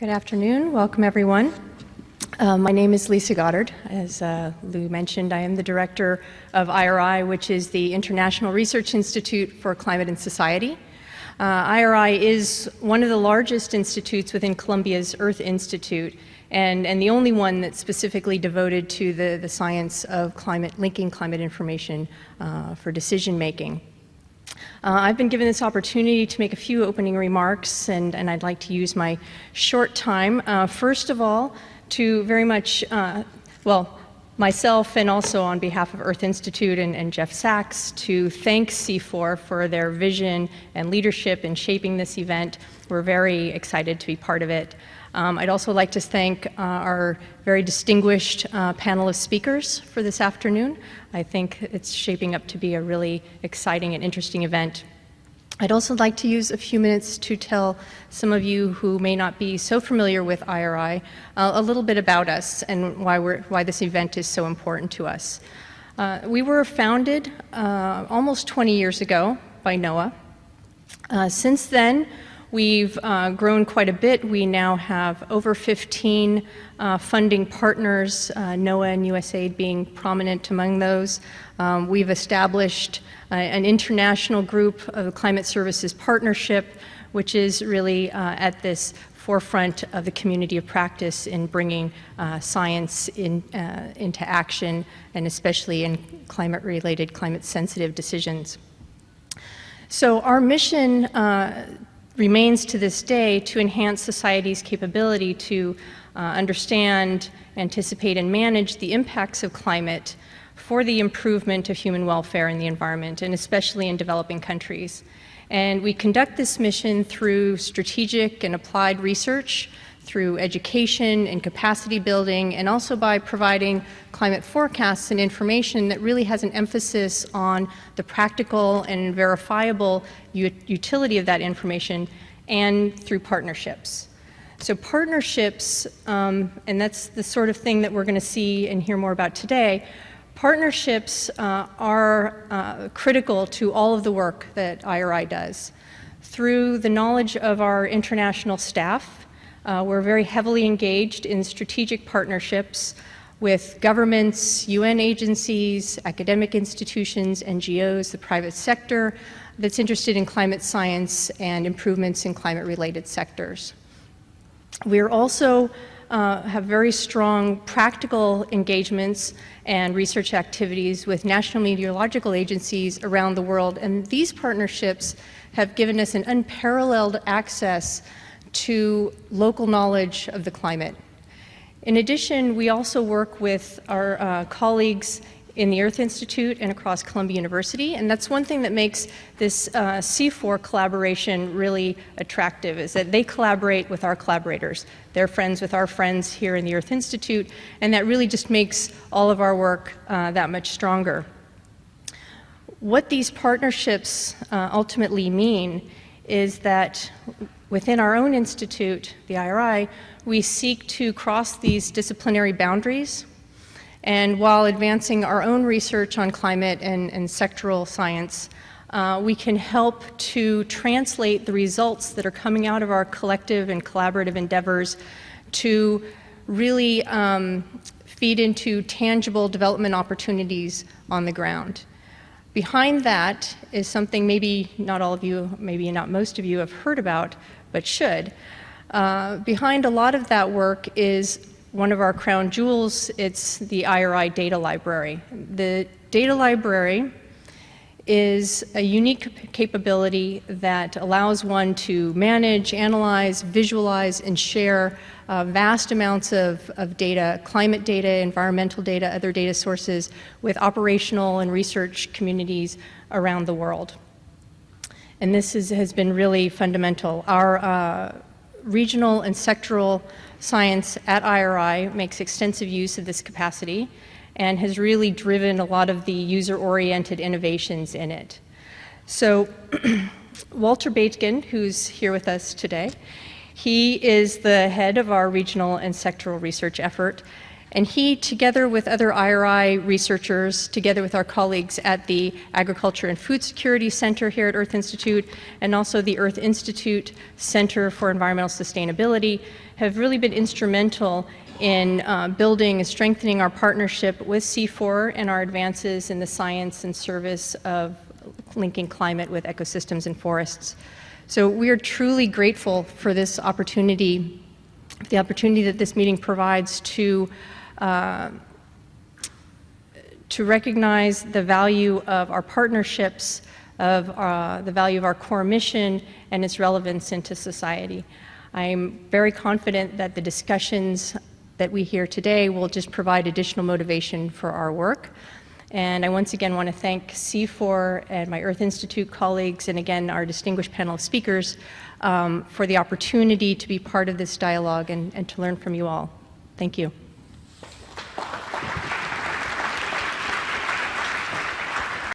Good afternoon. Welcome, everyone. Uh, my name is Lisa Goddard. As uh, Lou mentioned, I am the director of IRI, which is the International Research Institute for Climate and Society. Uh, IRI is one of the largest institutes within Columbia's Earth Institute and, and the only one that's specifically devoted to the, the science of climate, linking climate information uh, for decision making. Uh, I've been given this opportunity to make a few opening remarks, and, and I'd like to use my short time, uh, first of all, to very much, uh, well, myself and also on behalf of Earth Institute and, and, Jeff Sachs to thank CIFOR for their vision and leadership in shaping this event. We're very excited to be part of it. Um, I'd also like to thank uh, our very distinguished uh, panel of speakers for this afternoon. I think it's shaping up to be a really exciting and interesting event. I'd also like to use a few minutes to tell some of you who may not be so familiar with IRI uh, a little bit about us and why, why this event is so important to us. Uh, we were founded uh, almost 20 years ago by NOAA. Uh, since then, We've uh, grown quite a bit. We now have over 15 uh, funding partners, uh, NOAA and USAID being prominent among those. Um, we've established uh, an international group of Climate Services Partnership, which is really uh, at this forefront of the community of practice in bringing uh, science in, into action, and especially in climate-related, climate-sensitive decisions. So our mission uh, remains to this day to enhance society's capability to uh, understand, anticipate, and manage the impacts of climate for the improvement of human welfare and the environment, and especially in developing countries. And we conduct this mission through strategic and applied research, through education and capacity building, and also by providing climate forecasts and information that really has an emphasis on the practical and verifiable utility of that information and through partnerships. So partnerships, um, and that's the sort of thing that we're going to see and hear more about today, partnerships uh, are uh, critical to all of the work that IRI does. Through the knowledge of our international staff, uh, we're very heavily engaged in strategic partnerships with governments, UN agencies, academic institutions, NGOs, the private sector that's interested in climate science and improvements in climate-related sectors. We are also uh, have very strong practical engagements and research activities with national meteorological agencies around the world, and these partnerships have given us an unparalleled access to local knowledge of the climate. In addition, we also work with our uh, colleagues in the Earth Institute and across Columbia University, and that's one thing that makes this uh, CIFOR collaboration really attractive, is that they collaborate with our collaborators. They're friends with our friends here in the Earth Institute, and that really just makes all of our work uh, that much stronger. What these partnerships uh, ultimately mean is that within our own institute, the IRI, we seek to cross these disciplinary boundaries and while advancing our own research on climate and, and sectoral science, uh, we can help to translate the results that are coming out of our collective and collaborative endeavors to really um, feed into tangible development opportunities on the ground. Behind that is something maybe not all of you, maybe not most of you have heard about, but should. Uh, behind a lot of that work is one of our crown jewels. It's the IRI data library. The data library is a unique capability that allows one to manage, analyze, visualize, and share uh, vast amounts of, of data, climate data, environmental data, other data sources with operational and research communities around the world. And this is, has been really fundamental. Our uh, regional and sectoral science at IRI makes extensive use of this capacity and has really driven a lot of the user-oriented innovations in it. So Walter Baethgen, who's here with us today, he is the head of our regional and sectoral research effort. And he, together with other IRI researchers, together with our colleagues at the Agriculture and Food Security Center here at Earth Institute, and also the Earth Institute Center for Environmental Sustainability, have really been instrumental in uh, building and strengthening our partnership with CIFOR and our advances in the science and service of linking climate with ecosystems and forests. So we are truly grateful for this opportunity, the opportunity that this meeting provides to uh, to recognize the value of our partnerships, of uh, the value of our core mission and its relevance into society. I'm very confident that the discussions that we hear today will just provide additional motivation for our work. And I once again want to thank CIFOR and my Earth Institute colleagues, and again our distinguished panel of speakers, um, for the opportunity to be part of this dialogue and, and to learn from you all. Thank you.